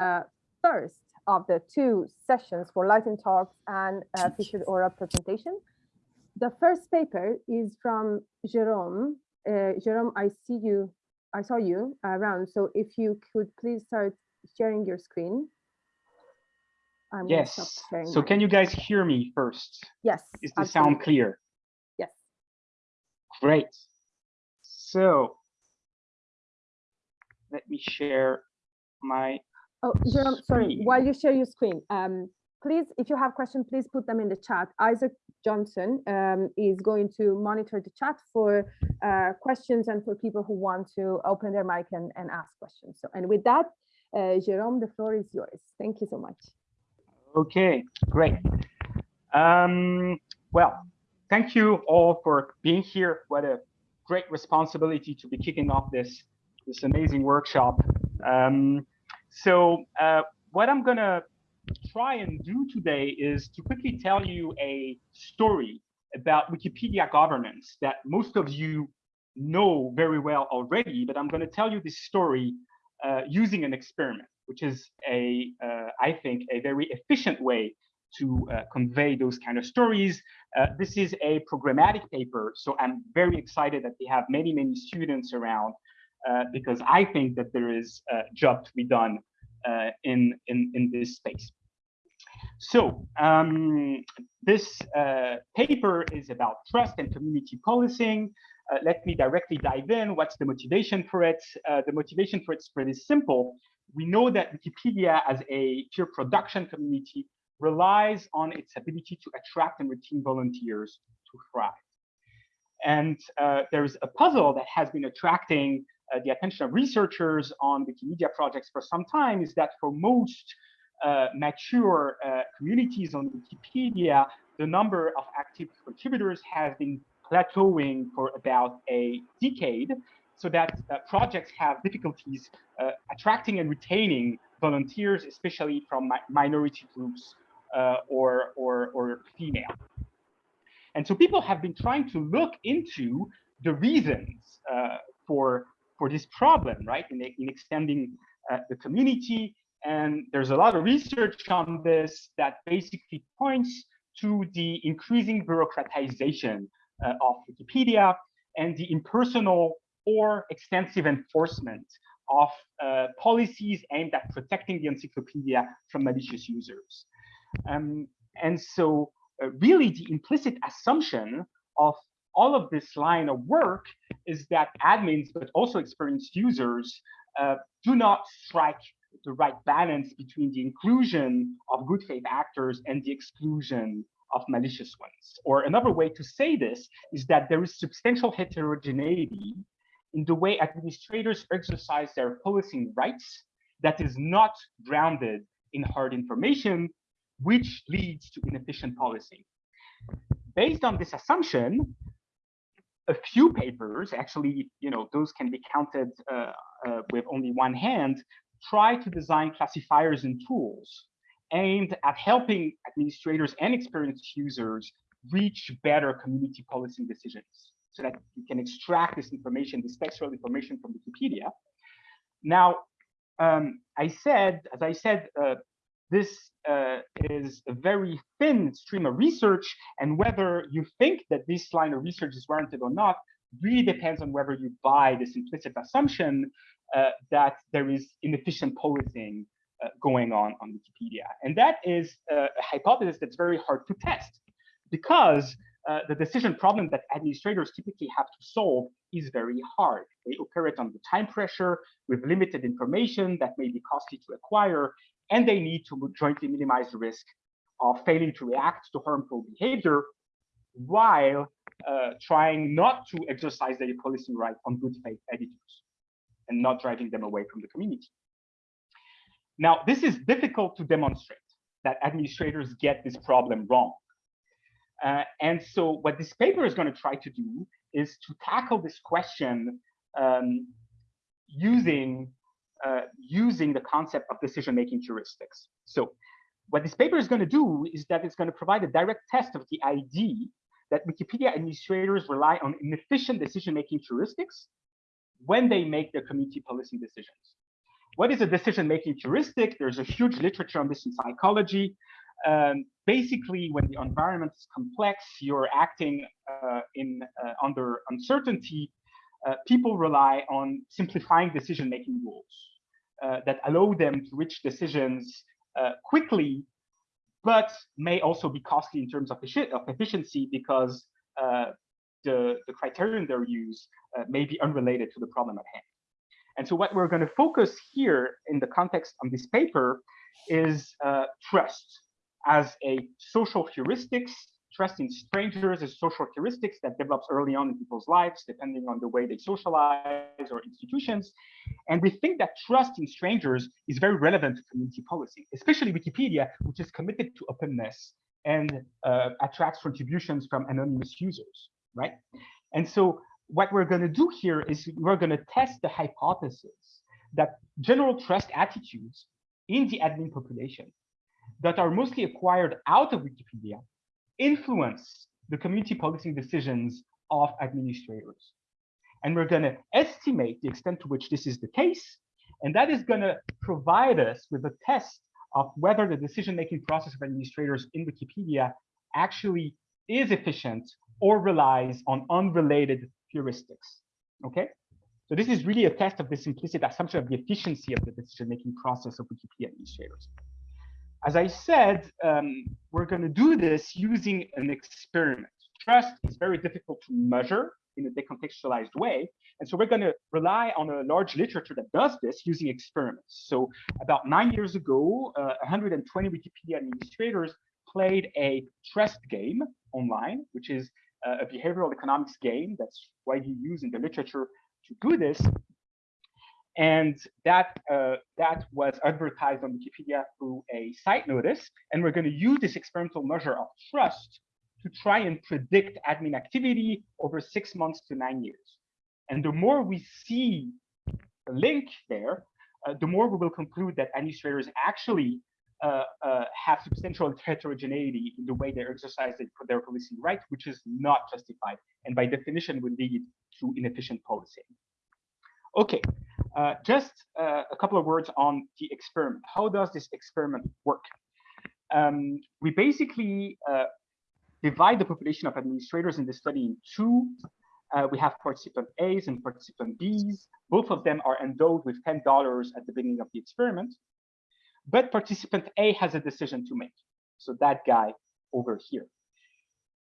uh, first of the two sessions for Lightning Talks and uh, featured oral presentation. The first paper is from Jerome. Uh, Jerome, I see you, I saw you around. So if you could please start sharing your screen. I'm yes. So can you guys hear me first? Yes. Is the absolutely. sound clear? Yes. Great. So let me share my Oh, Jerome, sorry, while you share your screen, um, please, if you have questions, please put them in the chat. Isaac Johnson um, is going to monitor the chat for uh, questions and for people who want to open their mic and, and ask questions. So, and with that, uh, Jerome, the floor is yours. Thank you so much. Okay, great. Um, well, thank you all for being here. What a great responsibility to be kicking off this, this amazing workshop. Um, so uh, what I'm going to try and do today is to quickly tell you a story about Wikipedia governance that most of you know very well already, but I'm going to tell you this story uh, using an experiment, which is a, uh, I think, a very efficient way to uh, convey those kind of stories. Uh, this is a programmatic paper, so I'm very excited that we have many, many students around because I think that there is a job to be done uh, in, in, in this space. So um, this uh, paper is about trust and community policing. Uh, let me directly dive in. What's the motivation for it? Uh, the motivation for it is pretty simple. We know that Wikipedia as a peer production community relies on its ability to attract and retain volunteers to thrive. And uh, there's a puzzle that has been attracting uh, the attention of researchers on Wikimedia projects for some time is that for most uh, mature uh, communities on Wikipedia, the number of active contributors has been plateauing for about a decade, so that uh, projects have difficulties uh, attracting and retaining volunteers, especially from mi minority groups uh, or, or, or female. And so people have been trying to look into the reasons uh, for for this problem, right? In, in extending uh, the community. And there's a lot of research on this that basically points to the increasing bureaucratization uh, of Wikipedia and the impersonal or extensive enforcement of uh, policies aimed at protecting the encyclopedia from malicious users. Um, and so uh, really the implicit assumption of all of this line of work is that admins, but also experienced users, uh, do not strike the right balance between the inclusion of good faith actors and the exclusion of malicious ones. Or another way to say this is that there is substantial heterogeneity in the way administrators exercise their policing rights that is not grounded in hard information, which leads to inefficient policing. Based on this assumption, a few papers, actually, you know, those can be counted uh, uh, with only one hand, try to design classifiers and tools aimed at helping administrators and experienced users reach better community policing decisions so that you can extract this information, this textual information from Wikipedia. Now, um, I said, as I said, uh, this uh, is a very thin stream of research, and whether you think that this line of research is warranted or not really depends on whether you buy this implicit assumption uh, that there is inefficient policing uh, going on on Wikipedia. And that is a hypothesis that's very hard to test because uh, the decision problem that administrators typically have to solve is very hard. They operate under time pressure with limited information that may be costly to acquire, and they need to jointly minimize the risk of failing to react to harmful behavior while uh, trying not to exercise their policing right on good faith editors and not driving them away from the community. Now, this is difficult to demonstrate that administrators get this problem wrong. Uh, and so what this paper is going to try to do is to tackle this question um, using uh, using the concept of decision-making heuristics. So what this paper is going to do is that it's going to provide a direct test of the idea that Wikipedia administrators rely on inefficient decision-making heuristics when they make their community policy decisions. what is a decision-making heuristic? There's a huge literature on this in psychology. Um, basically, when the environment is complex, you're acting uh, in uh, under uncertainty. Uh, people rely on simplifying decision-making rules uh, that allow them to reach decisions uh, quickly, but may also be costly in terms of, of efficiency because uh, the, the criterion they're use may be unrelated to the problem at hand. And so what we're going to focus here in the context of this paper is uh, trust as a social heuristics. Trust in strangers is social heuristics that develops early on in people's lives, depending on the way they socialize or institutions. And we think that trust in strangers is very relevant to community policy, especially Wikipedia, which is committed to openness and uh, attracts contributions from anonymous users, right? And so what we're going to do here is we're going to test the hypothesis that general trust attitudes in the admin population that are mostly acquired out of Wikipedia influence the community policing decisions of administrators. And we're going to estimate the extent to which this is the case. And that is going to provide us with a test of whether the decision-making process of administrators in Wikipedia actually is efficient or relies on unrelated heuristics. Okay, so this is really a test of this implicit assumption of the efficiency of the decision-making process of Wikipedia administrators. As I said, um, we're going to do this using an experiment. Trust is very difficult to measure in a decontextualized way. And so we're going to rely on a large literature that does this using experiments. So about nine years ago, uh, 120 Wikipedia administrators played a trust game online, which is uh, a behavioral economics game that's widely used in the literature to do this. And that, uh, that was advertised on Wikipedia through a site notice. And we're going to use this experimental measure of trust to try and predict admin activity over six months to nine years. And the more we see the link there, uh, the more we will conclude that administrators actually uh, uh, have substantial heterogeneity in the way they exercise their policing right, which is not justified, and by definition would lead to inefficient policing. Okay, uh, just uh, a couple of words on the experiment. How does this experiment work? Um, we basically uh, divide the population of administrators in the study in two. Uh, we have participant A's and participant B's. Both of them are endowed with $10 at the beginning of the experiment. But participant A has a decision to make. So that guy over here.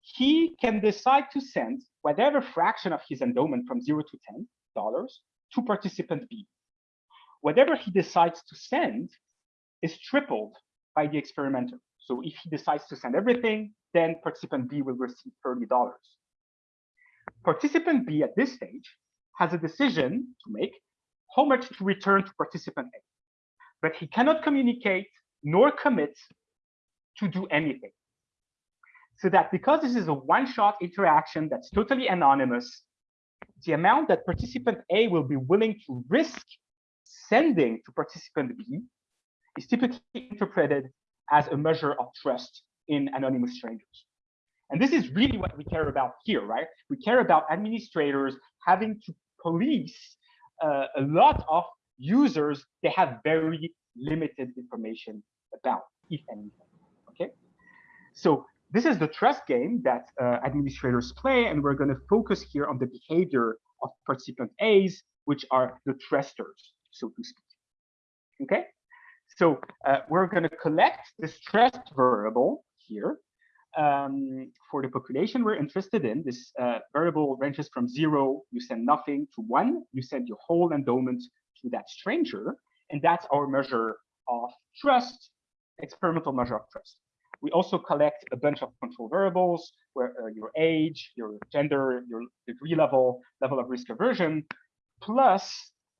He can decide to send whatever fraction of his endowment from zero to $10 to participant B. Whatever he decides to send is tripled by the experimenter. So if he decides to send everything, then participant B will receive $30. Participant B at this stage has a decision to make how much to return to participant A but he cannot communicate nor commit to do anything. So that because this is a one-shot interaction that's totally anonymous, the amount that participant A will be willing to risk sending to participant B is typically interpreted as a measure of trust in anonymous strangers. And this is really what we care about here, right? We care about administrators having to police uh, a lot of users they have very limited information about, if anything. Okay, so this is the trust game that uh, administrators play, and we're going to focus here on the behavior of participant A's, which are the trusters, so to speak. Okay, so uh, we're going to collect this trust variable here um, for the population we're interested in. This uh, variable ranges from zero, you send nothing, to one, you send your whole endowment to that stranger. And that's our measure of trust, experimental measure of trust. We also collect a bunch of control variables where uh, your age, your gender, your degree level, level of risk aversion, plus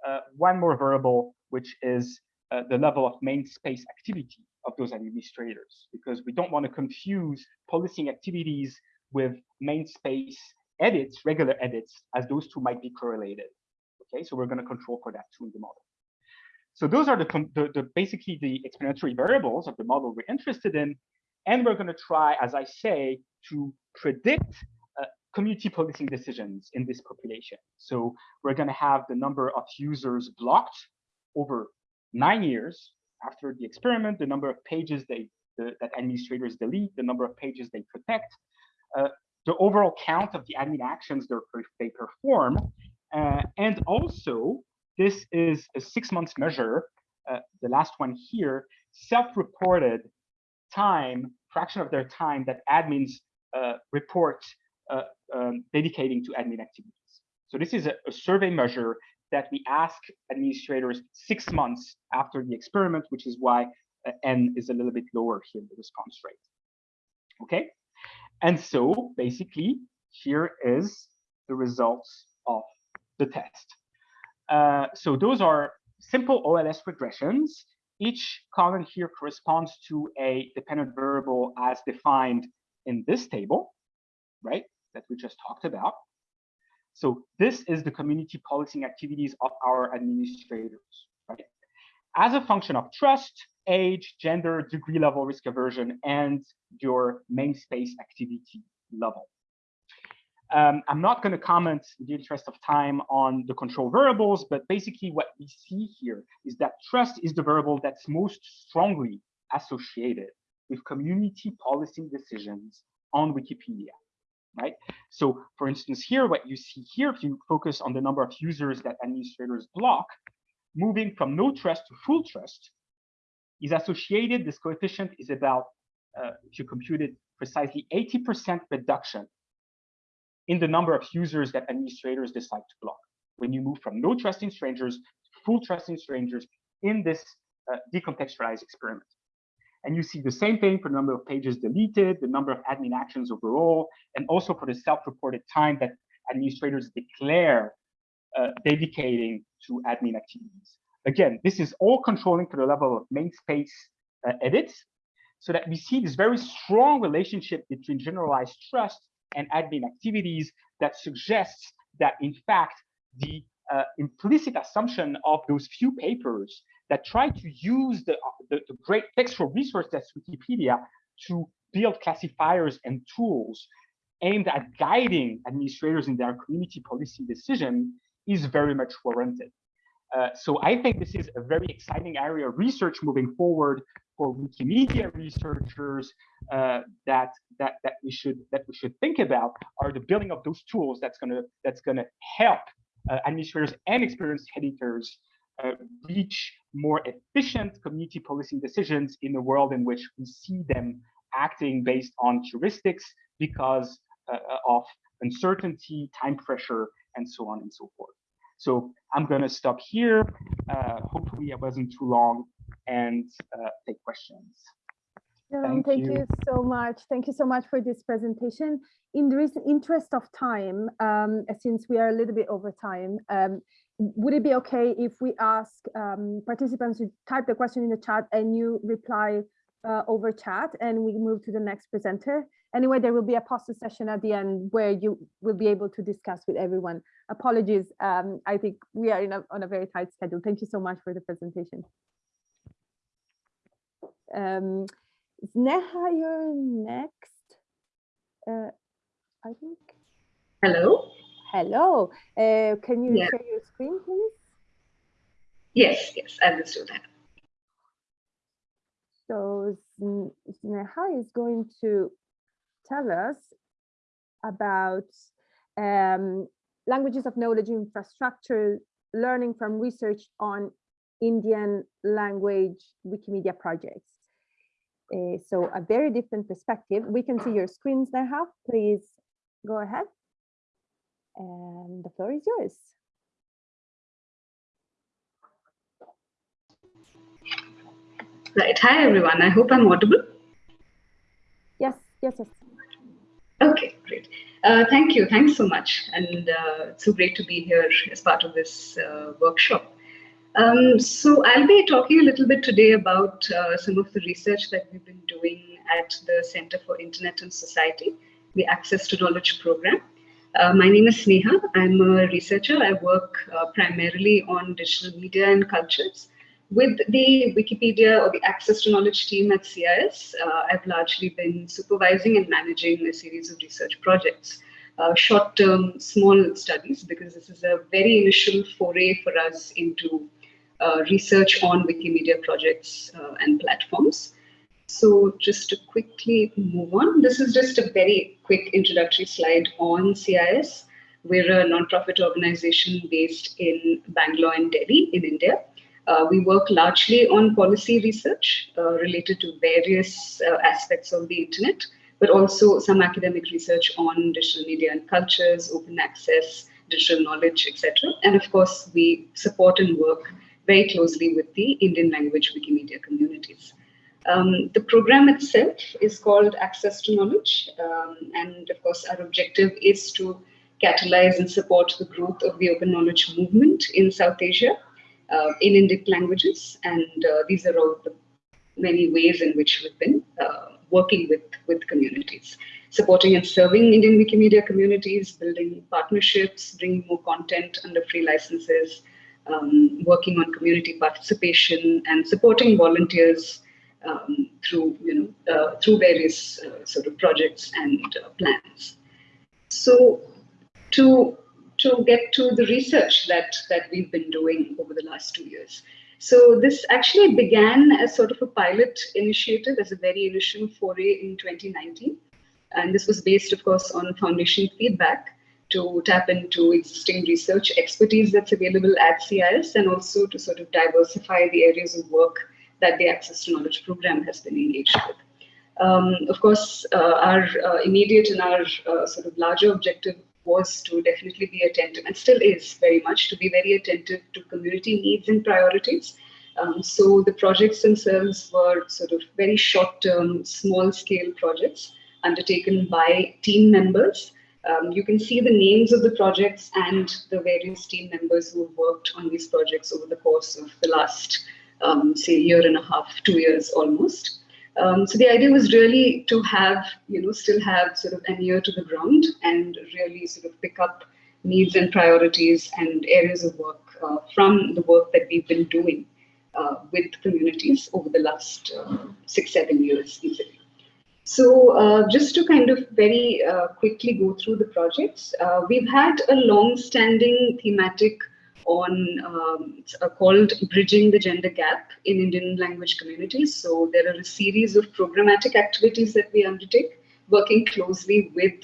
uh, one more variable, which is uh, the level of main space activity of those administrators, because we don't want to confuse policing activities with main space edits, regular edits, as those two might be correlated. Okay, so we're going to control for that too in the model. So those are the, the, the, basically the explanatory variables of the model we're interested in. And we're going to try, as I say, to predict uh, community policing decisions in this population. So we're going to have the number of users blocked over nine years after the experiment, the number of pages they the, that administrators delete, the number of pages they protect, uh, the overall count of the admin actions they perform, uh, and also this is a six months measure, uh, the last one here, self-reported time, fraction of their time that admins uh, report uh, um, dedicating to admin activities. So this is a, a survey measure that we ask administrators six months after the experiment, which is why uh, N is a little bit lower here the response rate. Okay, and so basically here is the results of the test. Uh, so those are simple OLS regressions. Each column here corresponds to a dependent variable as defined in this table, right, that we just talked about. So this is the community policing activities of our administrators, right? As a function of trust, age, gender, degree level risk aversion, and your main space activity level. Um, I'm not going to comment in the interest of time on the control variables, but basically what we see here is that trust is the variable that's most strongly associated with community policing decisions on Wikipedia, right? So for instance, here, what you see here, if you focus on the number of users that administrators block, moving from no trust to full trust is associated, this coefficient is about, uh, if you compute it precisely, 80% reduction in the number of users that administrators decide to block. When you move from no trusting strangers to full trusting strangers in this uh, decontextualized experiment. And you see the same thing for the number of pages deleted, the number of admin actions overall, and also for the self-reported time that administrators declare uh, dedicating to admin activities. Again, this is all controlling to the level of main space uh, edits, so that we see this very strong relationship between generalized trust and admin activities that suggests that, in fact, the uh, implicit assumption of those few papers that try to use the, the, the, great textual resource that's Wikipedia to build classifiers and tools aimed at guiding administrators in their community policy decision is very much warranted. Uh, so I think this is a very exciting area of research moving forward for Wikimedia researchers uh, that that that we should that we should think about are the building of those tools that's gonna that's gonna help uh, administrators and experienced editors uh, reach more efficient community policing decisions in a world in which we see them acting based on heuristics because uh, of uncertainty, time pressure, and so on and so forth. So I'm going to stop here. Uh, hopefully, it wasn't too long and uh, take questions. thank, thank you. you. so much. Thank you so much for this presentation. In the interest of time, um, since we are a little bit over time, um, would it be okay if we ask um, participants to type the question in the chat and you reply uh, over chat and we move to the next presenter? Anyway, there will be a poster session at the end where you will be able to discuss with everyone. Apologies, um, I think we are a, on a very tight schedule. Thank you so much for the presentation. Um, Neha, you're next. Uh, I think. Hello. Hello. Uh, can you yeah. share your screen, please? Yes, yes, I will do that. So Neha is going to tell us about um, languages of knowledge infrastructure, learning from research on Indian language Wikimedia projects. Uh, so a very different perspective. We can see your screens now. Please go ahead. And the floor is yours. Right. Hi, everyone. I hope I'm audible. Yes, yes, yes. Okay, great. Uh, thank you. Thanks so much. And uh, it's so great to be here as part of this uh, workshop. Um, so I'll be talking a little bit today about uh, some of the research that we've been doing at the Center for Internet and Society, the Access to Knowledge program. Uh, my name is Sneha. I'm a researcher. I work uh, primarily on digital media and cultures. With the Wikipedia or the Access to Knowledge team at CIS, uh, I've largely been supervising and managing a series of research projects. Uh, short-term, small studies, because this is a very initial foray for us into uh, research on Wikimedia projects uh, and platforms. So just to quickly move on, this is just a very quick introductory slide on CIS. We're a nonprofit organization based in Bangalore and Delhi in India. Uh, we work largely on policy research uh, related to various uh, aspects of the internet, but also some academic research on digital media and cultures, open access, digital knowledge, etc. And of course, we support and work very closely with the Indian language Wikimedia communities. Um, the program itself is called Access to Knowledge. Um, and of course, our objective is to catalyze and support the growth of the open knowledge movement in South Asia uh, in Indic languages. And uh, these are all the many ways in which we've been uh, working with, with communities. Supporting and serving Indian Wikimedia communities, building partnerships, bringing more content under free licenses, um, working on community participation and supporting volunteers um, through, you know, uh, through various uh, sort of projects and uh, plans. So to, to get to the research that, that we've been doing over the last two years. So this actually began as sort of a pilot initiative as a very initial foray in 2019. And this was based, of course, on foundation feedback to tap into existing research expertise that's available at CIS and also to sort of diversify the areas of work that the Access to Knowledge program has been engaged with. Um, of course, uh, our uh, immediate and our uh, sort of larger objective was to definitely be attentive and still is very much to be very attentive to community needs and priorities. Um, so the projects themselves were sort of very short-term, small-scale projects undertaken by team members um, you can see the names of the projects and the various team members who have worked on these projects over the course of the last, um, say, year and a half, two years almost. Um, so the idea was really to have, you know, still have sort of an ear to the ground and really sort of pick up needs and priorities and areas of work uh, from the work that we've been doing uh, with communities over the last uh, six, seven years easily. So uh, just to kind of very uh, quickly go through the projects, uh, we've had a long-standing thematic on um, uh, called Bridging the Gender Gap in Indian language communities. So there are a series of programmatic activities that we undertake, working closely with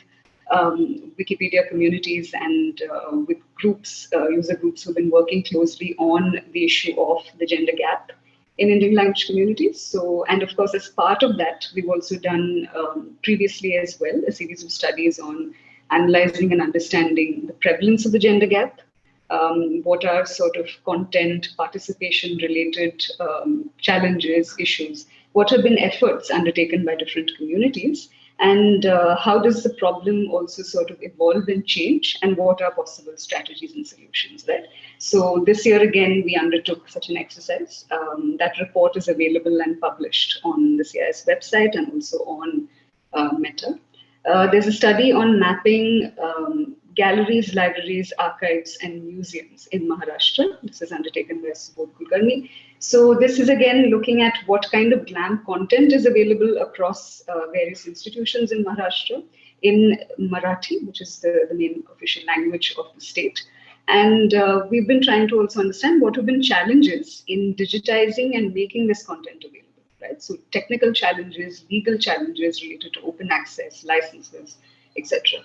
um, Wikipedia communities and uh, with groups, uh, user groups who've been working closely on the issue of the gender gap in Indian language communities. So, and of course, as part of that, we've also done um, previously as well a series of studies on analyzing and understanding the prevalence of the gender gap, um, what are sort of content participation related um, challenges, issues, what have been efforts undertaken by different communities, and uh, how does the problem also sort of evolve and change? And what are possible strategies and solutions there? So this year again we undertook such an exercise. Um, that report is available and published on the cis website and also on uh, meta. Uh, there's a study on mapping um, galleries, libraries, archives, and museums in Maharashtra. This is undertaken by Subodh Kulkarni. So this is again looking at what kind of GLAM content is available across uh, various institutions in Maharashtra in Marathi, which is the, the main official language of the state. And uh, we've been trying to also understand what have been challenges in digitizing and making this content available. Right? So technical challenges, legal challenges related to open access, licenses, etc.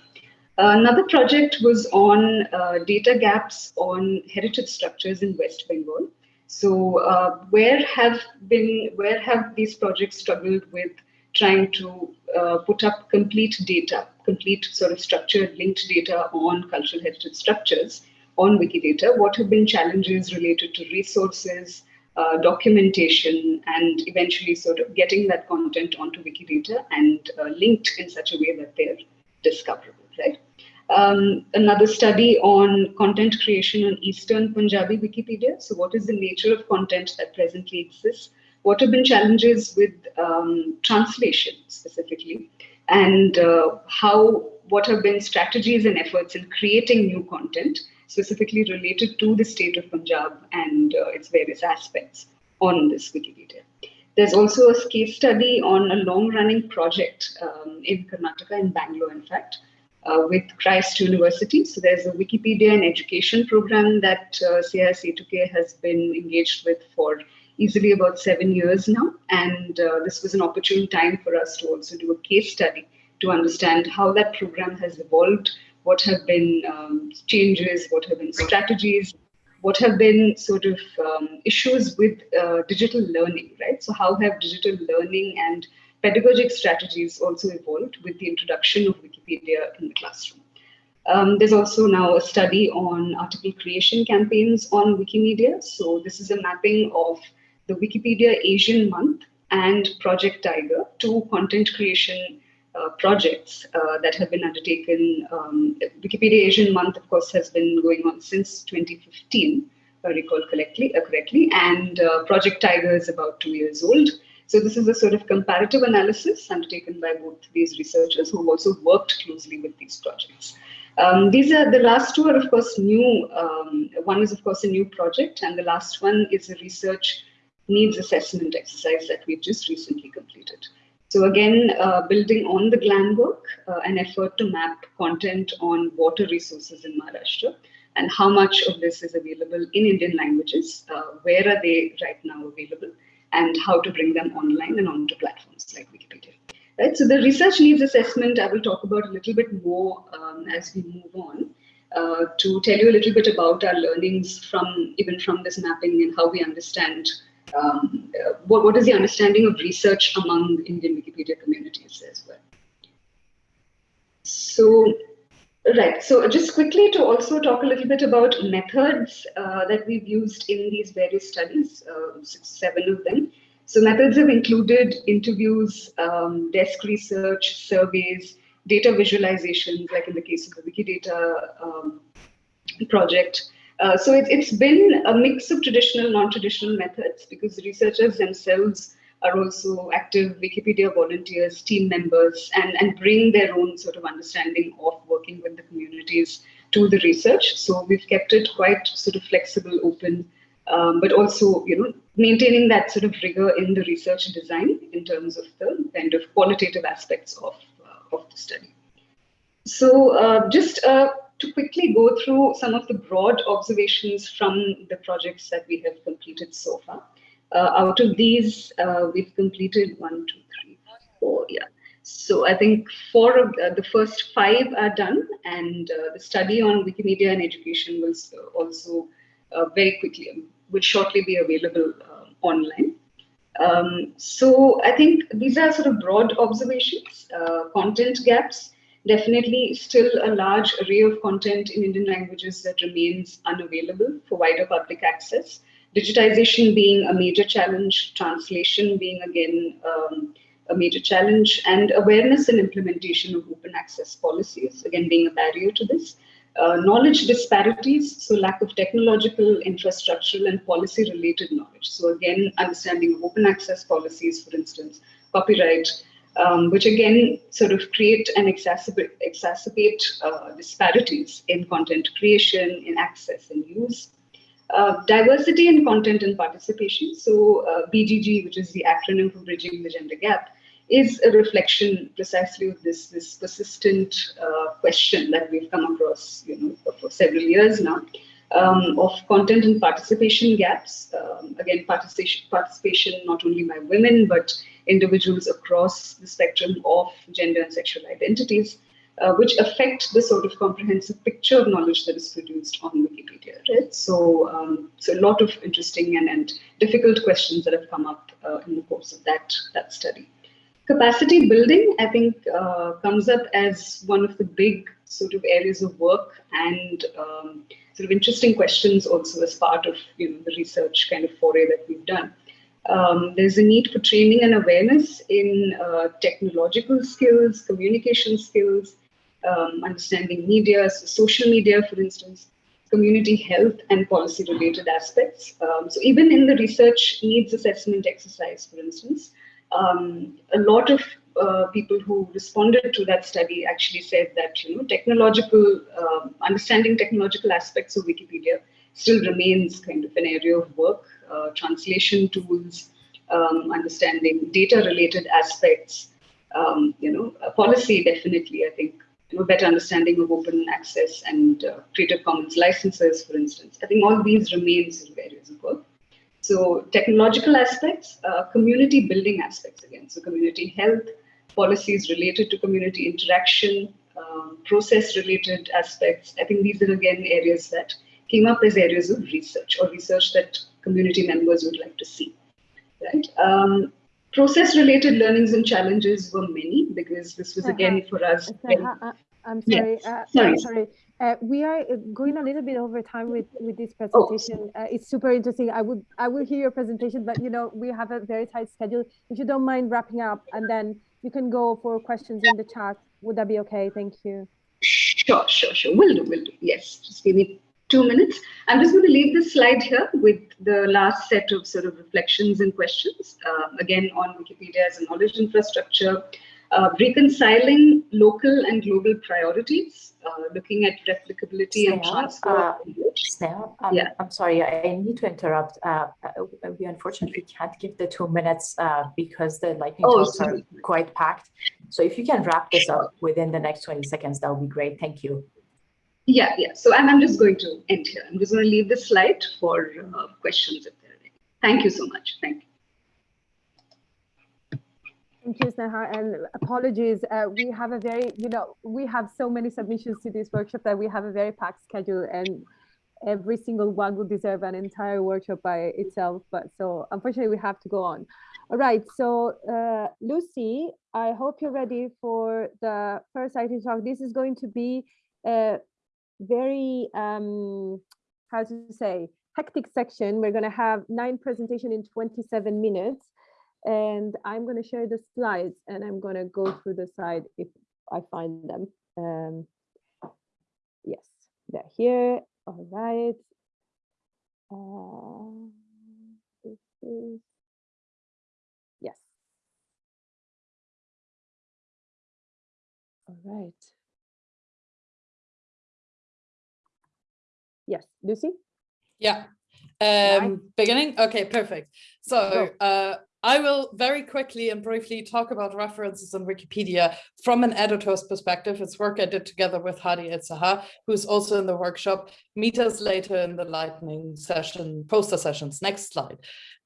Another project was on uh, data gaps on heritage structures in West Bengal. So uh, where have been where have these projects struggled with trying to uh, put up complete data, complete sort of structured linked data on cultural heritage structures on Wikidata? What have been challenges related to resources, uh, documentation, and eventually sort of getting that content onto Wikidata and uh, linked in such a way that they're discoverable, right? Um, another study on content creation on Eastern Punjabi Wikipedia. So what is the nature of content that presently exists? What have been challenges with um, translation specifically? And uh, how, what have been strategies and efforts in creating new content specifically related to the state of Punjab and uh, its various aspects on this Wikipedia. There's also a case study on a long running project um, in Karnataka, in Bangalore, in fact, uh, with Christ University. So there's a Wikipedia and education program that uh, CIS has been engaged with for easily about seven years now. And uh, this was an opportune time for us to also do a case study to understand how that program has evolved, what have been um, changes, what have been strategies, what have been sort of um, issues with uh, digital learning, right? So how have digital learning and pedagogic strategies also evolved with the introduction of Wikipedia in the classroom. Um, there's also now a study on article creation campaigns on Wikimedia. So this is a mapping of the Wikipedia Asian Month and Project Tiger, two content creation uh, projects uh, that have been undertaken. Um, Wikipedia Asian Month, of course, has been going on since 2015, if I recall correctly, uh, correctly and uh, Project Tiger is about two years old. So this is a sort of comparative analysis undertaken by both these researchers who also worked closely with these projects. Um, these are the last two are of course new. Um, one is of course a new project, and the last one is a research needs assessment exercise that we've just recently completed. So again, uh, building on the GLAM work, uh, an effort to map content on water resources in Maharashtra and how much of this is available in Indian languages, uh, where are they right now available, and how to bring them online and onto platforms like Wikipedia. Right, so the research needs assessment I will talk about a little bit more um, as we move on. Uh, to tell you a little bit about our learnings from even from this mapping and how we understand um, uh, what, what is the understanding of research among Indian Wikipedia communities as well. So Right. So just quickly to also talk a little bit about methods uh, that we've used in these various studies, uh, seven of them. So methods have included interviews, um, desk research, surveys, data visualizations, like in the case of the Wikidata um, project. Uh, so it, it's been a mix of traditional, non-traditional methods because researchers themselves are also active Wikipedia volunteers, team members, and, and bring their own sort of understanding of working with the communities to the research. So we've kept it quite sort of flexible, open, um, but also, you know, maintaining that sort of rigor in the research design in terms of the kind of qualitative aspects of, uh, of the study. So uh, just uh, to quickly go through some of the broad observations from the projects that we have completed so far. Uh, out of these, uh, we've completed one, two, three, four, yeah. So I think four of uh, the first five are done, and uh, the study on Wikimedia and education will also uh, very quickly, um, will shortly be available uh, online. Um, so I think these are sort of broad observations, content gaps, definitely still a large array of content in Indian languages that remains unavailable for wider public access digitization being a major challenge, translation being again um, a major challenge, and awareness and implementation of open access policies, again being a barrier to this. Uh, knowledge disparities, so lack of technological, infrastructural, and policy related knowledge. So again, understanding of open access policies, for instance, copyright, um, which again sort of create and exacerbate, exacerbate uh, disparities in content creation, in access and use. Uh, diversity in content and participation. So uh, BGG, which is the acronym for Bridging the Gender Gap, is a reflection precisely of this, this persistent uh, question that we've come across you know, for several years now um, of content and participation gaps. Um, again, participation, participation not only by women, but individuals across the spectrum of gender and sexual identities uh, which affect the sort of comprehensive picture of knowledge that is produced on Wikipedia, right? So, um, so a lot of interesting and, and difficult questions that have come up uh, in the course of that, that study. Capacity building, I think, uh, comes up as one of the big sort of areas of work and um, sort of interesting questions also as part of you know, the research kind of foray that we've done. Um, there's a need for training and awareness in uh, technological skills, communication skills, um, understanding media, so social media, for instance, community health and policy related aspects. Um, so even in the research needs assessment exercise, for instance, um, a lot of uh, people who responded to that study actually said that you know technological uh, understanding technological aspects of Wikipedia still remains kind of an area of work. Uh, translation tools, um, understanding data related aspects, um, you know, policy definitely I think a better understanding of open access and uh, Creative Commons licenses, for instance. I think all these remain sort of areas of work. So technological aspects, uh, community building aspects again. So community health, policies related to community interaction, um, process related aspects. I think these are again areas that came up as areas of research or research that community members would like to see. Right. Um, process related learnings and challenges were many because this was again for us. Uh, I'm sorry. Yes. Uh, sorry. sorry. Uh, we are uh, going a little bit over time with with this oh, presentation. Oh. Uh, it's super interesting. I would I will hear your presentation, but you know we have a very tight schedule. If you don't mind wrapping up, and then you can go for questions in the chat. Would that be okay? Thank you. Sure, sure, sure. Will do, will do. Yes, just give me two minutes. I'm just going to leave this slide here with the last set of sort of reflections and questions. Uh, again, on Wikipedia as a knowledge infrastructure, uh, reconciling local and global priorities, uh, looking at replicability and transfer. Uh, Sneha, um, yeah. I'm sorry, I need to interrupt. Uh, uh, we unfortunately can't give the two minutes uh, because the lightning oh, talks are quite packed. So if you can wrap this up within the next 20 seconds, that would be great. Thank you. Yeah, yeah. So I'm, I'm just going to end here. I'm just going to leave the slide for uh, questions if there are any. Thank you so much. Thank you. Thank you, Sneha, and apologies. Uh, we have a very, you know, we have so many submissions to this workshop that we have a very packed schedule and every single one would deserve an entire workshop by itself. But so unfortunately, we have to go on. All right, so uh, Lucy, I hope you're ready for the first IT talk. This is going to be a very, um, how to say, hectic section. We're going to have nine presentation in 27 minutes and I'm going to share the slides and I'm going to go through the slide if I find them. Um, yes, they're here. All right. Uh, is, yes. All right. Yes, Lucy? Yeah. Um, beginning? Okay, perfect. So uh, I will very quickly and briefly talk about references on Wikipedia from an editor's perspective. It's work I did together with Hady Elsahar, who's also in the workshop. Meet us later in the lightning session, poster sessions. Next slide.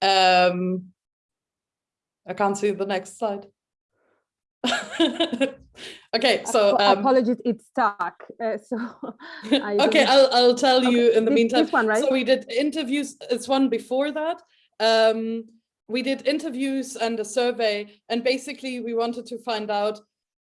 Um, I can't see the next slide. okay, so um, apologies, it's stuck. Uh, so okay, I'll I'll tell okay. you in the this, meantime. This one, right? So we did interviews. It's one before that. Um, we did interviews and a survey, and basically we wanted to find out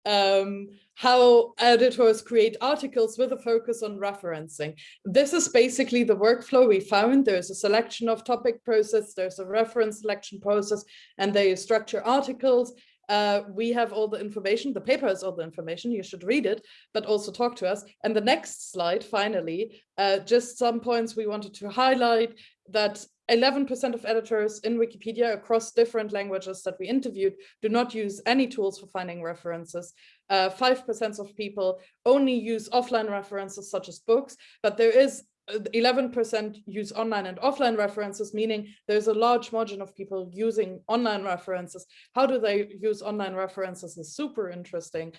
um, how editors create articles with a focus on referencing. This is basically the workflow we found. There's a selection of topic process, there's a reference selection process, and they structure articles. Uh, we have all the information, the paper has all the information, you should read it, but also talk to us. And the next slide, finally, uh, just some points we wanted to highlight that 11% of editors in Wikipedia across different languages that we interviewed do not use any tools for finding references. 5% uh, of people only use offline references such as books, but there is 11% uh, use online and offline references, meaning there's a large margin of people using online references. How do they use online references is super interesting.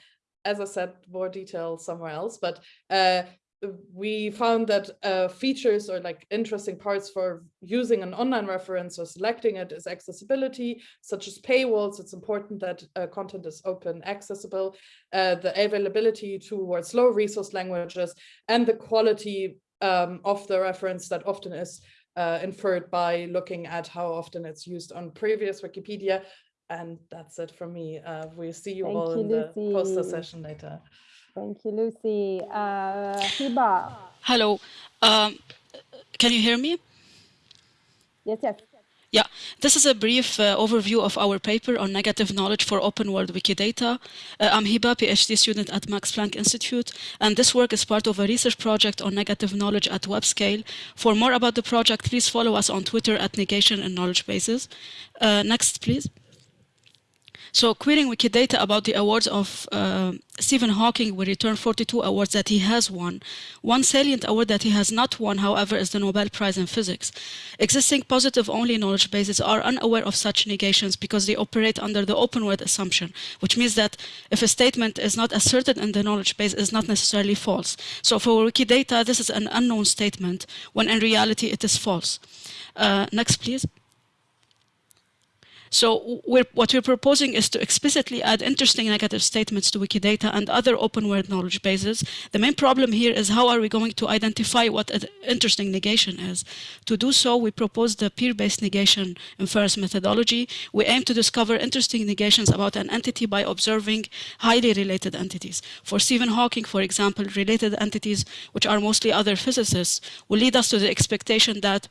As I said, more detail somewhere else, but uh, we found that uh, features or like interesting parts for using an online reference or selecting it is accessibility, such as paywalls. It's important that uh, content is open accessible, uh, the availability towards low resource languages, and the quality um, of the reference that often is uh, inferred by looking at how often it's used on previous Wikipedia. And that's it from me. Uh, we'll see you Thank all you, in Lucy. the poster session later. Thank you, Lucy. Uh, Hiba. Hello. Um, can you hear me? Yes, yes. Yeah, this is a brief uh, overview of our paper on negative knowledge for open world Wikidata. Uh, I'm Hiba, PhD student at Max Planck Institute, and this work is part of a research project on negative knowledge at web scale. For more about the project, please follow us on Twitter at Negation and Knowledge Bases. Uh, next, please. So querying Wikidata about the awards of uh, Stephen Hawking will return 42 awards that he has won. One salient award that he has not won, however, is the Nobel Prize in Physics. Existing positive-only knowledge bases are unaware of such negations because they operate under the open world assumption, which means that if a statement is not asserted in the knowledge base, it is not necessarily false. So for Wikidata, this is an unknown statement, when in reality it is false. Uh, next, please. So we're, what we're proposing is to explicitly add interesting negative statements to Wikidata and other open world knowledge bases. The main problem here is how are we going to identify what an interesting negation is. To do so, we propose the peer-based negation inference methodology. We aim to discover interesting negations about an entity by observing highly related entities. For Stephen Hawking, for example, related entities, which are mostly other physicists, will lead us to the expectation that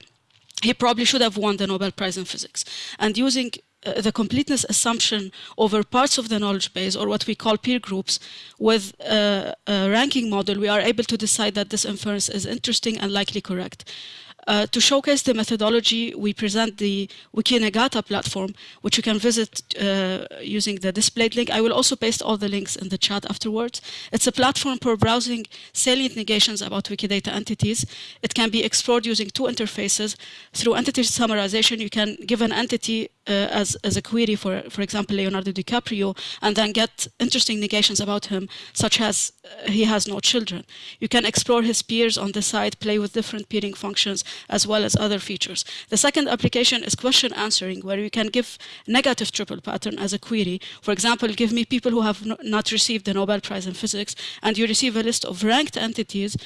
he probably should have won the Nobel Prize in Physics. And using uh, the completeness assumption over parts of the knowledge base or what we call peer groups with a, ranking model, we are able to decide that this inference is interesting and likely correct. Uh, to showcase the methodology, we present the Wikinegata platform, which you can visit uh, using the displayed link. I will also paste all the links in the chat afterwards. It's a platform for browsing salient negations about Wikidata entities. It can be explored using two interfaces. Through entity summarization, you can give an entity as, as a query for, for example, Leonardo DiCaprio, and then get interesting negations about him, such as uh, he has no children. You can explore his peers on the site, play with different peering functions, as well as other features. The second application is question answering, where you can give negative triple pattern as a query. For example, give me people who have not received the Nobel Prize in Physics, and you receive a list of ranked entities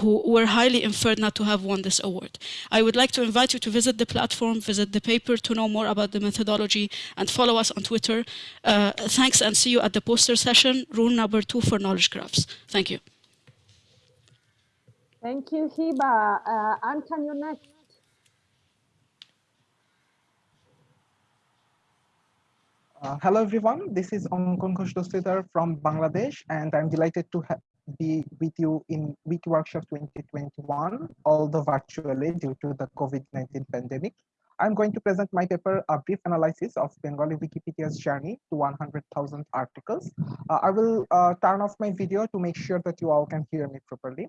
who were highly inferred not to have won this award. I would like to invite you to visit the platform, visit the paper to know more about the methodology and follow us on Twitter. Uh, thanks and see you at the poster session, rule number two for knowledge graphs. Thank you. Thank you, Hiba. Uh, Ankan, you're next. Uh, hello, everyone. This is Ankan Ghosh from Bangladesh, and I'm delighted to be with you in Wiki Workshop 2021, although virtually due to the COVID-19 pandemic. I'm going to present my paper, a brief analysis of Bengali Wikipedia's journey to 100,000 articles. Uh, I will uh, turn off my video to make sure that you all can hear me properly.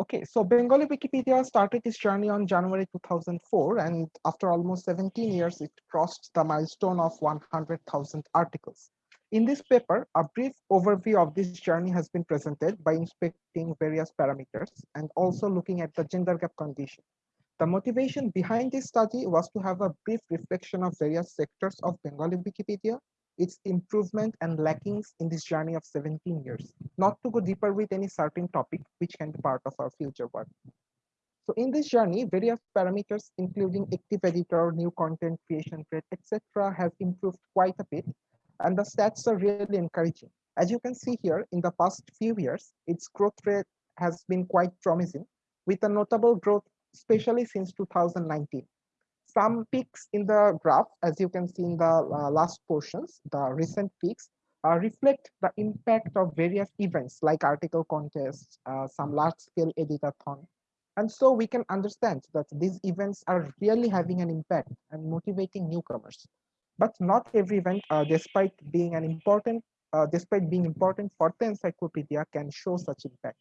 Okay, so Bengali Wikipedia started its journey on January 2004, and after almost 17 years, it crossed the milestone of 100,000 articles. In this paper, a brief overview of this journey has been presented by inspecting various parameters and also looking at the gender gap condition. The motivation behind this study was to have a brief reflection of various sectors of Bengali Wikipedia, its improvement and lackings in this journey of 17 years, not to go deeper with any certain topic which can be part of our future work. So in this journey, various parameters, including active editor, new content creation rate, etc., have improved quite a bit, and the stats are really encouraging. As you can see here, in the past few years, its growth rate has been quite promising, with a notable growth especially since 2019. Some peaks in the graph, as you can see in the uh, last portions, the recent peaks, uh, reflect the impact of various events like article contests, uh, some large-scale editathon. And so we can understand that these events are really having an impact and motivating newcomers. But not every event, uh, despite being an important, uh, despite being important for the encyclopedia, can show such impact.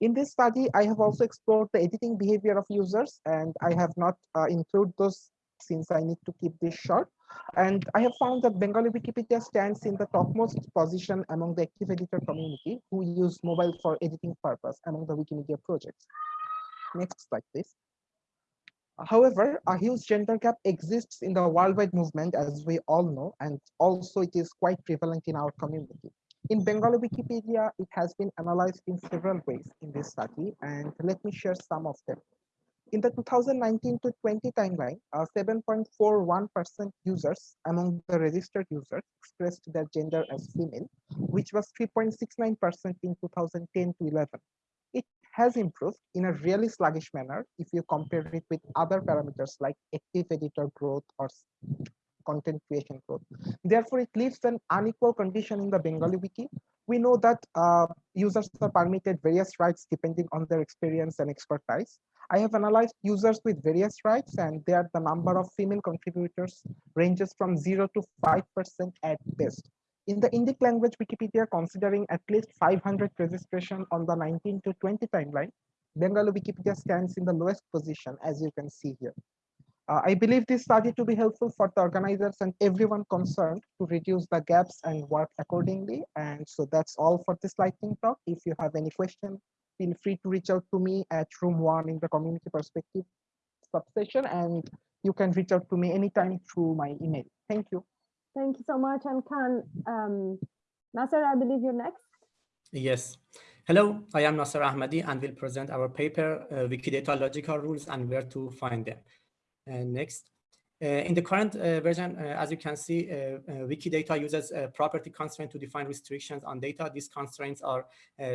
In this study, I have also explored the editing behavior of users, and I have not uh, included those since I need to keep this short. And I have found that Bengali Wikipedia stands in the topmost position among the active editor community who use mobile for editing purpose among the Wikimedia projects. Next slide, please. However, a huge gender gap exists in the worldwide movement, as we all know, and also it is quite prevalent in our community. In Bengali Wikipedia, it has been analyzed in several ways in this study, and let me share some of them. In the 2019 to 20 timeline, 7.41% uh, users among the registered users expressed their gender as female, which was 3.69% in 2010 to 11. It has improved in a really sluggish manner if you compare it with other parameters like active editor growth or content creation growth. Therefore, it leaves an unequal condition in the Bengali wiki. We know that uh, users are permitted various rights depending on their experience and expertise. I have analyzed users with various rights and there the number of female contributors ranges from 0 to 5% at best. In the Indic language Wikipedia, considering at least 500 registration on the 19 to 20 timeline, Bengali Wikipedia stands in the lowest position, as you can see here. Uh, I believe this study to be helpful for the organizers and everyone concerned to reduce the gaps and work accordingly. And so that's all for this lightning talk. If you have any question, feel free to reach out to me at room one in the community perspective subsession, and you can reach out to me anytime through my email. Thank you. Thank you so much. Ankan, um, Naser, I believe you're next. Yes. Hello, I am Naser Ahmadi and will present our paper, uh, Wikidata Logical Rules and Where to Find Them. Uh, next. Uh, in the current uh, version, uh, as you can see, uh, uh, Wikidata uses a property constraint to define restrictions on data. These constraints are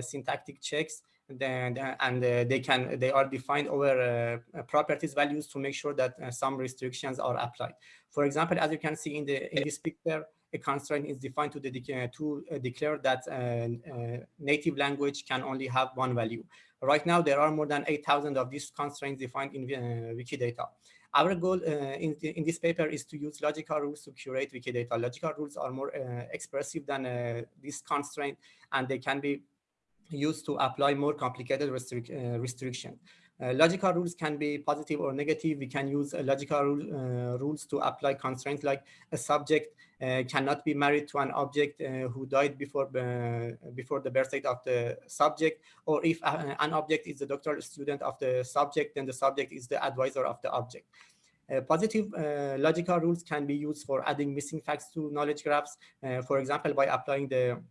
syntactic checks then, and they can they are defined over properties values to make sure that some restrictions are applied. For example, as you can see in the in this picture, a constraint is defined to, de to uh, declare that uh, uh, native language can only have one value. Right now, there are more than 8,000 of these constraints defined in Wikidata. Our goal in, in this paper is to use logical rules to curate Wikidata. Logical rules are more expressive than this constraint, and they can be used to apply more complicated restric uh, restriction. Uh, logical rules can be positive or negative. We can use uh, logical rule, uh, rules to apply constraints like a subject uh, cannot be married to an object uh, who died before before the birth date of the subject, or if an object is the doctoral student of the subject, then the subject is the advisor of the object. Uh, positive uh, logical rules can be used for adding missing facts to knowledge graphs. Uh, for example, by applying the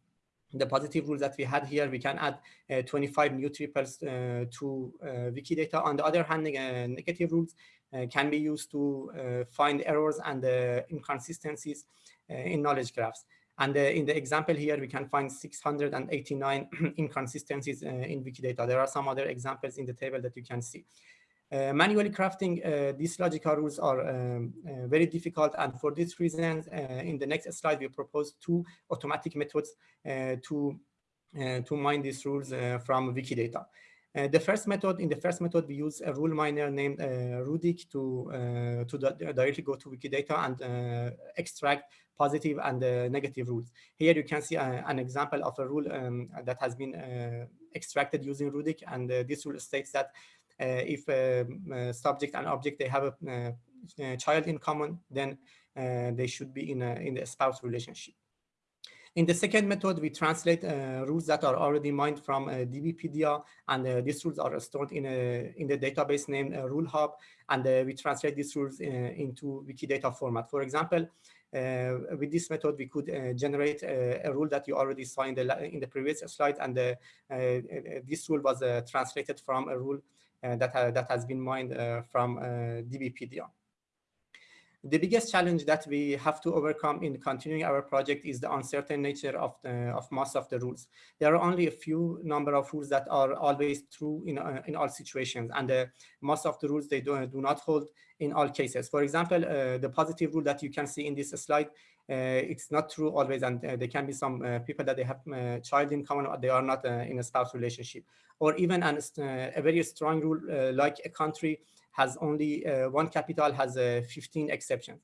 the positive rules that we had here, we can add uh, 25 new triples uh, to uh, Wikidata. On the other hand, uh, negative rules uh, can be used to uh, find errors and inconsistencies in knowledge graphs. And in the example here, we can find 689 inconsistencies in Wikidata. There are some other examples in the table that you can see. Uh, manually crafting uh, these logical rules are um, uh, very difficult and for this reason in the next slide we propose two automatic methods to to mine these rules from Wikidata. Uh, the first method, in the first method, we use a rule miner named uh, Rudik to uh, to directly go to Wikidata and extract positive and negative rules. Here you can see an example of a rule um, that has been extracted using Rudik, and this rule states that uh, if a uh, subject and object they have a, a child in common, then uh, they should be in a in a spouse relationship. In the second method, we translate uh, rules that are already mined from uh, DBpedia, and uh, these rules are stored in a in the database named Rule Hub, and we translate these rules into Wikidata format. For example, with this method, we could generate a rule that you already saw in the in the previous slide, and this rule was translated from a rule uh, that, that has been mined uh, from uh, DBpedia. The biggest challenge that we have to overcome in continuing our project is the uncertain nature of, the, of most of the rules. There are only a few number of rules that are always true in, uh, in all situations, and uh, most of the rules they do, do not hold in all cases. For example, uh, the positive rule that you can see in this slide, it's not true always, and there can be some people that they have a child in common, or they are not in a spouse relationship or even an, uh, a very strong rule uh, like a country has only uh, one capital has uh, 15 exceptions.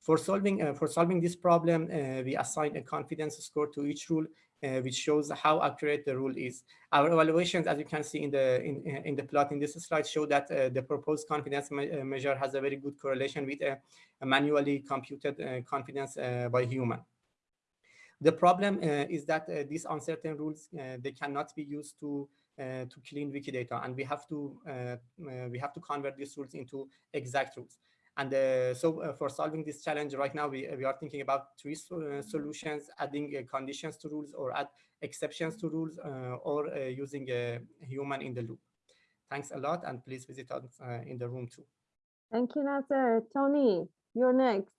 For solving, uh, for solving this problem, uh, we assign a confidence score to each rule uh, which shows how accurate the rule is. Our evaluations, as you can see in the in, in the plot in this slide, show that uh, the proposed confidence me measure has a very good correlation with a, a manually computed uh, confidence by human. The problem is that these uncertain rules they cannot be used to uh, to clean Wikidata, and we have to uh, uh, we have to convert these rules into exact rules. And uh, so uh, for solving this challenge right now, we, we are thinking about three uh, solutions, adding conditions to rules or add exceptions to rules or using a human in the loop. Thanks a lot. And please visit us in the room too. Thank you, Naser. Toni, you're next.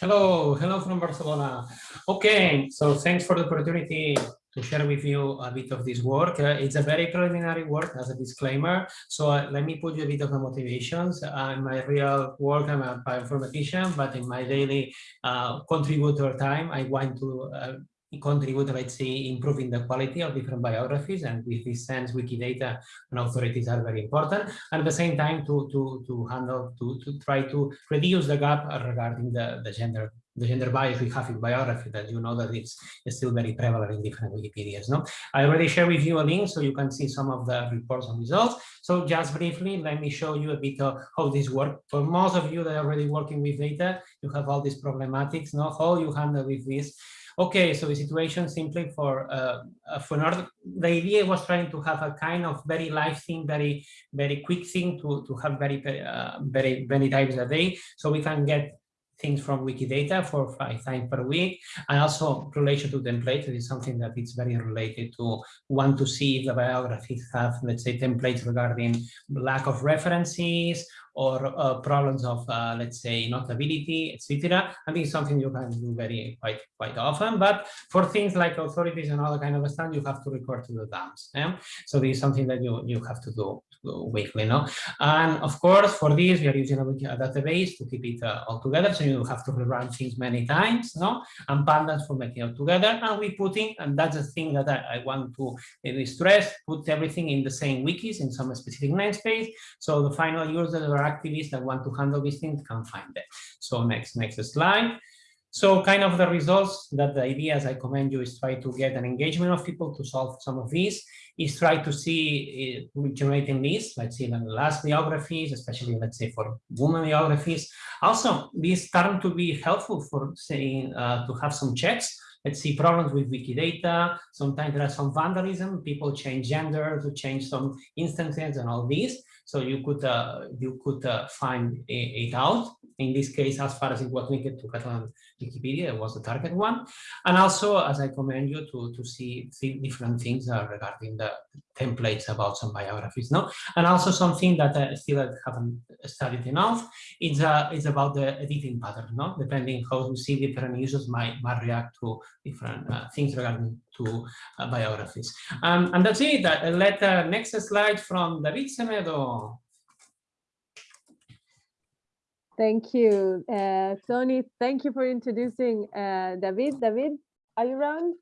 Hello, hello from Barcelona. Okay, so thanks for the opportunity to share with you a bit of this work. Uh, it's a very preliminary work as a disclaimer. So uh, let me put you a bit of the motivations. Uh, in my real work, I'm a bioinformatician, but in my daily uh, contributor time, I want to uh, contribute, let's say, improving the quality of different biographies. And with this sense, Wikidata and authorities are very important. And at the same time, to, to, to handle, to, to try to reduce the gap regarding the, the gender the gender bias we have in biography that you know that it's, it's still very prevalent in different Wikipedias. No, I already shared with you a link so you can see some of the reports and results. So just briefly, let me show you a bit of how this works. For most of you that are already working with data, you have all these problematics, no? how you handle with this. Okay, so the situation simply for uh, uh, for another, the idea was trying to have a kind of very live thing, very very quick thing to to have very uh, very many times a day, so we can get things from Wikidata for five times per week. And also relation to templates is something that is very related to want to see if the biographies have, let's say, templates regarding lack of references or uh, problems of, uh, let's say, notability, etc. I think it's something you can do very quite quite often. But for things like authorities and other kind of stuff, you have to record to the dumps. Yeah? So this is something that you you have to do weekly. No, and of course for this we are using a, database to keep it uh, all together. So you have to rerun things many times. No, and pandas for making it all together. And we put in, and that's the thing that I, I want to stress, put everything in the same wikis in some specific namespace. So the final users are activists that want to handle these things can find them. So next, next slide. So kind of the results that the ideas I commend you, is try to get an engagement of people to solve some of these, is try to see uh, generating lists, let's say the last biographies, especially let's say for women biographies. Also, these start to be helpful for saying uh, to have some checks let's see problems with Wikidata. Sometimes there are some vandalism. People change gender to change some instances and all these. So you could uh, you could uh, find it out. In this case, as far as it was linked to Catalan Wikipedia, it was the target one. And also, as I commend you to, to see, see different things uh, regarding the templates about some biographies. No? And also something that I still haven't studied enough is, uh, is about the editing pattern, no? depending how you see different users might, might react to different uh, things regarding to uh, biographies. Um, and that's it. Uh, let uh, next slide from David Semedo. Thank you, uh, Toni. Thank you for introducing uh, David. David, are you around?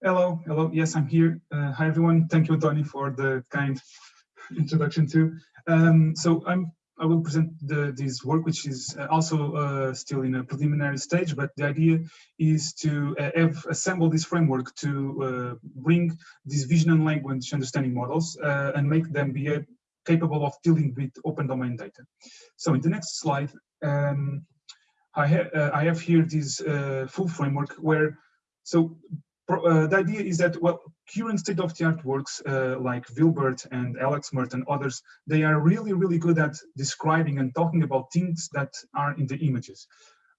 Hello, hello. Yes, I'm here. Uh, hi, everyone. Thank you, Toni, for the kind introduction too. Um, so I'm I will present the, this work, which is uh, also uh, still in a preliminary stage, but the idea is to uh, have assembled this framework to uh, bring these vision and language understanding models uh, and make them be capable of dealing with open domain data. So in the next slide, um, I, ha uh, I, have here this full framework where, so uh, the idea is that, well, current state-of-the-art works uh, like ViLBERT and LXMERT and others, they are really, really good at describing and talking about things that are in the images.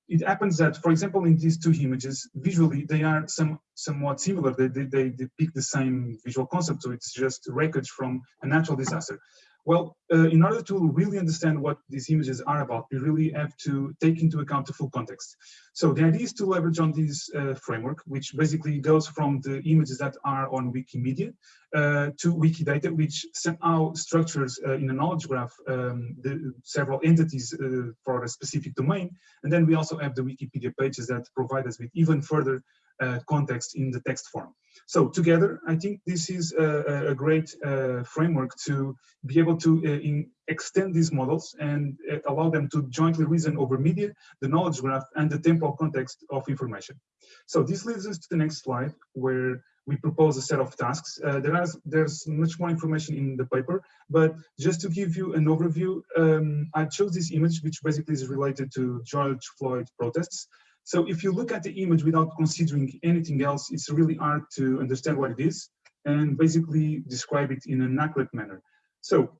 It happens that, for example, in these two images, visually, they are some somewhat similar. They, they, they depict the same visual concept, so it's just wreckage from a natural disaster. Well, uh, in order to really understand what these images are about, we really have to take into account the full context. So the idea is to leverage on this uh, framework, which basically goes from the images that are on Wikimedia uh, to Wikidata, which somehow structures uh, in a knowledge graph um, the several entities uh, for a specific domain. And then we also have the Wikipedia pages that provide us with even further context in the text form. So together, I think this is a, a great uh, framework to be able to uh, in, extend these models and uh, allow them to jointly reason over media, the knowledge graph, and the temporal context of information. So this leads us to the next slide, where we propose a set of tasks. Uh, there is, there's much more information in the paper, but just to give you an overview, um, I chose this image, which basically is related to George Floyd protests. So if you look at the image without considering anything else, it's really hard to understand what it is and basically describe it in an accurate manner. So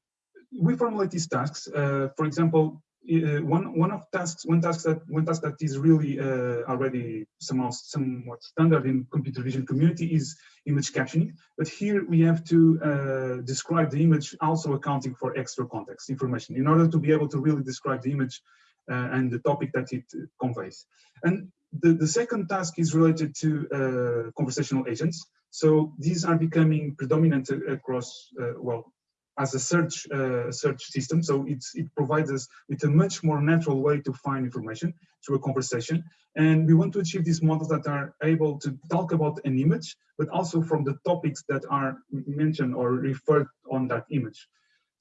we formulate these tasks. Uh, for example, uh, one one of tasks one task that one task that is really uh, already somehow somewhat standard in computer vision community is image captioning. But here we have to uh, describe the image, also accounting for extra context information in order to be able to really describe the image and the topic that it conveys. And the, the second task is related to uh, conversational agents. So these are becoming predominant across, uh, well, as a search uh, search system. So it provides us with a much more natural way to find information through a conversation. And we want to achieve these models that are able to talk about an image, but also from the topics that are mentioned or referred on that image.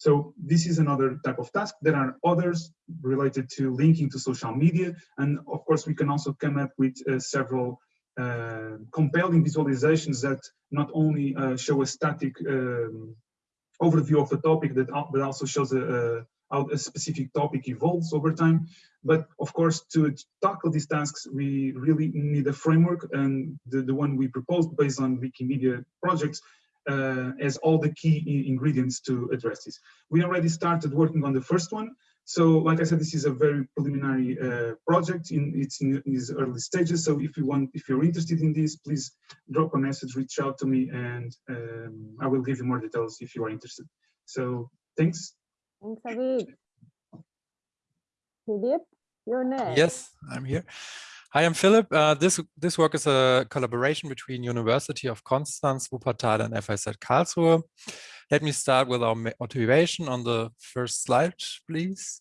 So this is another type of task. There are others related to linking to social media. And of course, we can also come up with uh, several uh, compelling visualizations that not only uh, show a static um, overview of the topic that but also shows a, a, how a specific topic evolves over time. But of course, to tackle these tasks, we really need a framework and the, the one we proposed based on Wikimedia projects as all the key ingredients to address this. We already started working on the first one. So like I said, this is a very preliminary uh, project in it's in, in its early stages. So if you want, if you're interested in this, please drop a message, reach out to me, and um, I will give you more details if you are interested. So thanks. Thanks, David. Philip, you're next. Yes, I'm here. Hi, I'm Philip. Uh, this this work is a collaboration between University of Konstanz, Wuppertal, and FIZ Karlsruhe. Let me start with our motivation on the first slide, please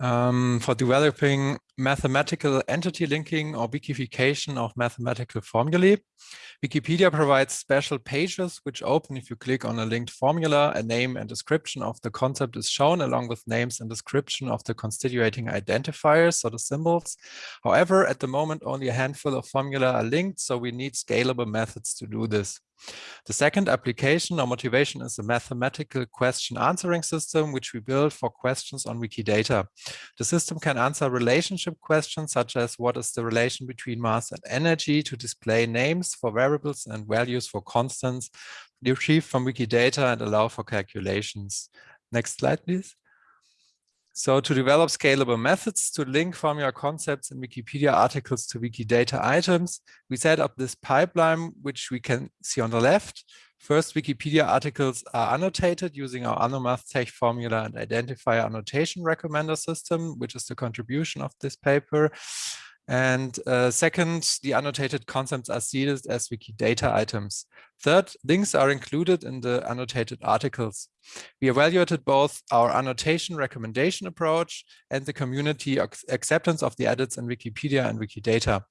um, for developing mathematical entity linking or wikification of mathematical formulae. Wikipedia provides special pages which open if you click on a linked formula, a name and description of the concept is shown along with names and description of the constituting identifiers or the symbols. However, at the moment, only a handful of formula are linked, so we need scalable methods to do this. The second application or motivation is a mathematical question answering system, which we built for questions on Wikidata. The system can answer relationship questions such as what is the relation between mass and energy to display names for variables and values for constants retrieved from Wikidata and allow for calculations. Next slide, please. So to develop scalable methods to link formula concepts in Wikipedia articles to Wikidata items, we set up this pipeline, which we can see on the left. First, Wikipedia articles are annotated using our AnnoMathTeX formula and identifier annotation recommender system, which is the contribution of this paper. And uh, second, the annotated concepts are seeded as Wikidata items. Third, links are included in the annotated articles. We evaluated both our annotation recommendation approach and the community acceptance of the edits in Wikipedia and Wikidata.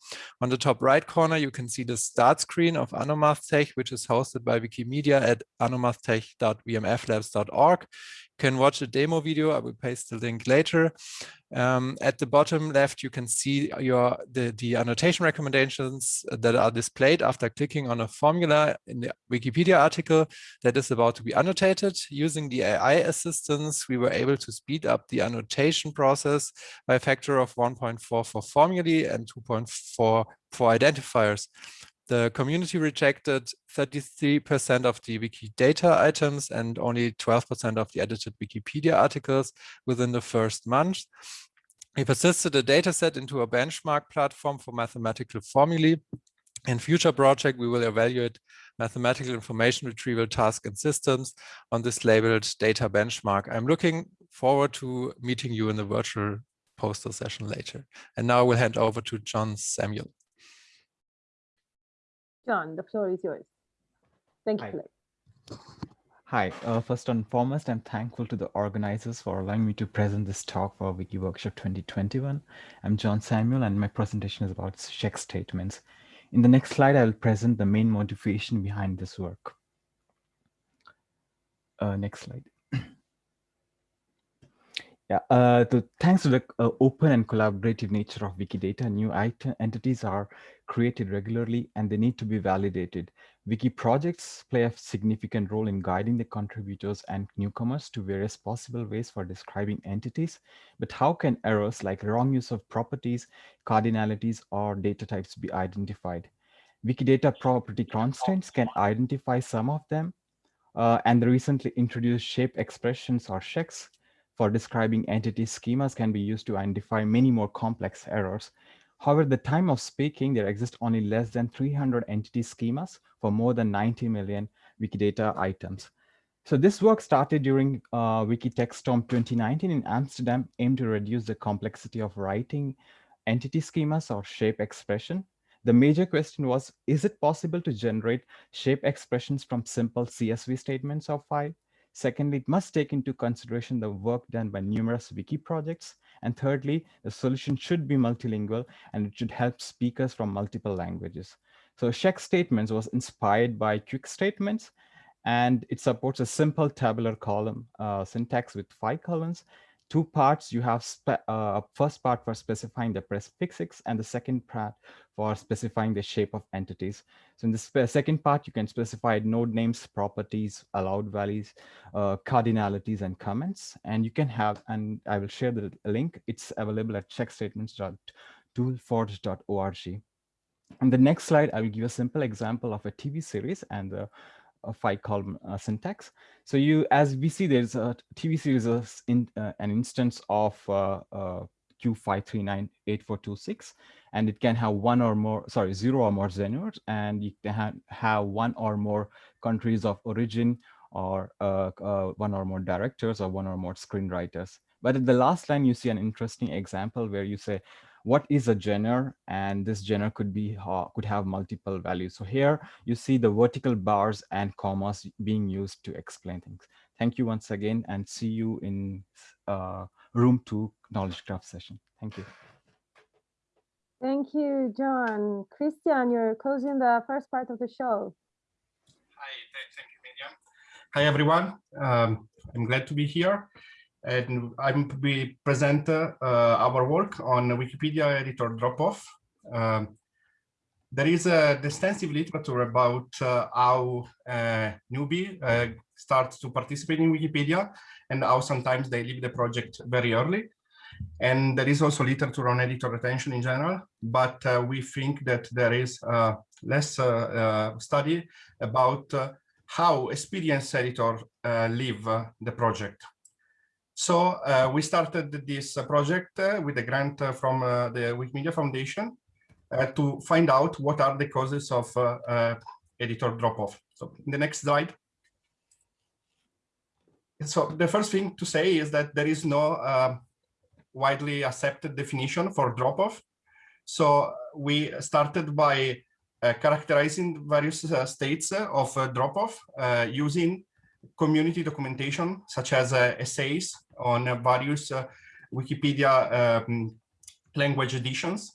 On the top right corner, you can see the start screen of AnnoMathTeX, which is hosted by Wikimedia at annomathtex.wmflabs.org You can watch a demo video. I will paste the link later. Um, at the bottom left, you can see your the, the annotation recommendations that are displayed after clicking on a formula in the Wikipedia article that is about to be annotated. Using the AI assistance, we were able to speed up the annotation process by a factor of 1.4 for formulae and 2.4 for identifiers. The community rejected 33% of the Wikidata items and only 12% of the edited Wikipedia articles within the first month. We persisted a dataset into a benchmark platform for mathematical formulae. In future project, we will evaluate mathematical information retrieval tasks and systems on this labeled data benchmark. I'm looking forward to meeting you in the virtual poster session later. And now I will hand over to John Samuel. John, the floor is yours. Thank you, Hi. Hi, uh, first and foremost, I'm thankful to the organizers for allowing me to present this talk for Wiki Workshop 2021. I'm John Samuel and my presentation is about check statements. In the next slide, I will present the main motivation behind this work. Uh, next slide. Yeah, uh, the, thanks to the uh, open and collaborative nature of Wikidata, new entities are created regularly and they need to be validated. Wiki projects play a significant role in guiding the contributors and newcomers to various possible ways for describing entities. But how can errors like wrong use of properties, cardinalities, or data types be identified? Wikidata property constraints can identify some of them, uh, and the recently introduced shape expressions or ShEx for describing entity schemas can be used to identify many more complex errors. However, the time of speaking, there exist only less than 300 entity schemas for more than 90 million Wikidata items. So this work started during uh, WikiTechStorm 2019 in Amsterdam, aimed to reduce the complexity of writing entity schemas or shape expression. The major question was, is it possible to generate shape expressions from simple CSV statements or file? Secondly, it must take into consideration the work done by numerous wiki projects. And thirdly, the solution should be multilingual and it should help speakers from multiple languages. So check statements was inspired by quick statements and it supports a simple tabular column uh, syntax with five columns two parts you have uh, first part for specifying the prefixes and the second part for specifying the shape of entities. So in the second part you can specify node names properties allowed values uh, cardinalities and comments. And you can have and i will share the link. It's available at checkstatements.toolforge.org on the next slide i will give a simple example of a tv series and the a five column uh, syntax. So you, as we see, there's a TV series in uh, an instance of uh, uh Q5398426, and it can have one or more, sorry, zero or more genres, and you can have, have one or more countries of origin or uh, one or more directors or one or more screenwriters. But at the last line, you see an interesting example where you say, what is a genre and this genre could be uh, could have multiple values. So here you see the vertical bars and commas being used to explain things. Thank you once again and see you in uh, room two knowledge graph session. Thank you. Thank you john. Cristian you're closing the first part of the show. Hi thank you Miriam. hi everyone. Um, i'm glad to be here and I'm be present uh, our work on Wikipedia editor drop-off. Um, there is a extensive literature about uh, how uh, newbie uh, starts to participate in Wikipedia and how sometimes they leave the project very early. And there is also literature on editor retention in general, but uh, we think that there is uh, less study about how experienced editor leave the project. So uh, we started this uh, project uh, with a grant uh, from uh, the Wikimedia Foundation uh, to find out what are the causes of editor drop-off. So in the next slide. So the first thing to say is that there is no um, widely accepted definition for drop-off. So we started by characterizing various states of drop-off using community documentation, such as essays on various uh, Wikipedia um, language editions.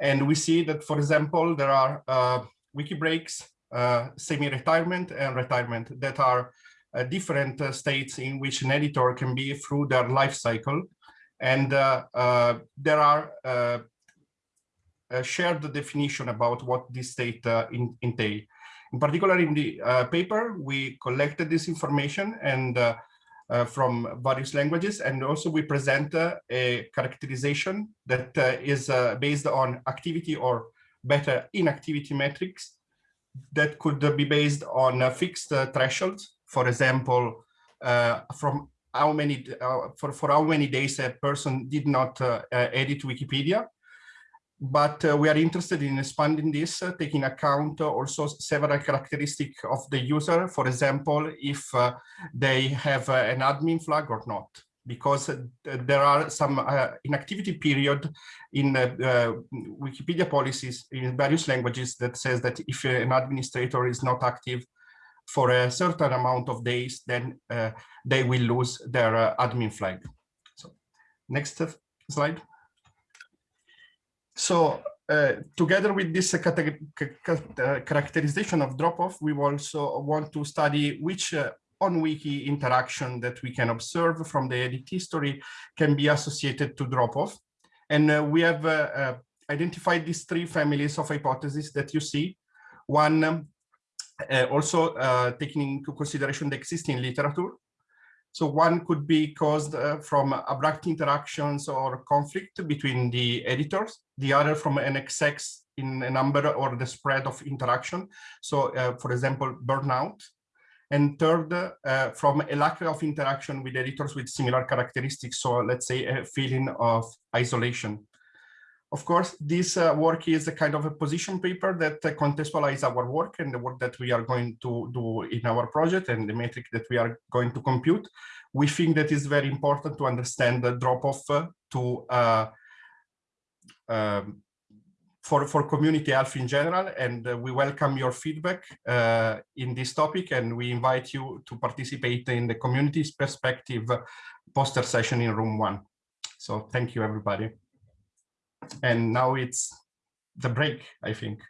And we see that, for example, there are uh, wiki breaks, uh, semi-retirement and retirement that are uh, different uh, states in which an editor can be through their life cycle. And uh, there are shared definition about what this state entail. In particular, in the paper, we collected this information and uh, from various languages. And also we present uh, a characterization that uh, is based on activity or better inactivity metrics that could be based on fixed thresholds. For example, from how many uh, for for how many days a person did not uh, uh, edit Wikipedia, but uh, we are interested in expanding this, uh, taking account also several characteristics of the user, for example, if uh, they have uh, an admin flag or not, because uh, there are some inactivity period in Wikipedia policies in various languages that says that if an administrator is not active for a certain amount of days, then they will lose their admin flag. So next slide. So uh, together with this uh, characterization of drop-off, we also want to study which uh, on-wiki interaction that we can observe from the edit history can be associated to drop-off. And uh, we have uh, uh, identified these three families of hypotheses that you see. One, um, also taking into consideration the existing literature, so one could be caused uh, from abrupt interactions or conflict between the editors, the other from an excess in a number or the spread of interaction. So uh, for example, burnout. And third, uh, from a lack of interaction with editors with similar characteristics. So let's say a feeling of isolation. Of course, this uh, work is a kind of a position paper that uh, contextualize our work and the work that we are going to do in our project and the metric that we are going to compute. We think that is very important to understand the drop-off uh, to uh, um, for, for community health in general, and uh, we welcome your feedback uh, in this topic, and we invite you to participate in the community's perspective poster session in room one. So thank you, everybody. And now it's the break, I think.